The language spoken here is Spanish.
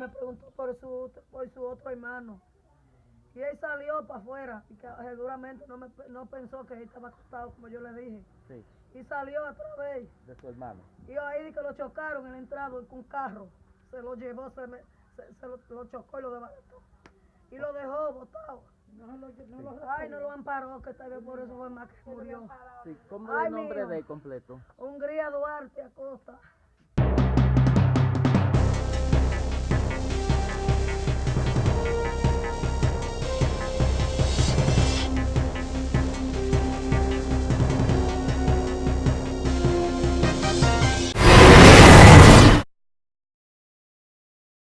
me preguntó por su, por su otro hermano. Y él salió para afuera y que eh, seguramente no, me, no pensó que él estaba acostado, como yo le dije. Sí, Y salió otra vez. de su hermano. Y ahí que lo chocaron en la entrada con un carro. Se lo llevó, se, me- se, se lo, lo chocó y lo desbarató. Y lo dejó botado. No lo, no lo Ay, no lo amparó, que tal vez por eso fue más que murió. Sí, ¿cómo es el nombre mío. de completo? Hungría Duarte Acosta.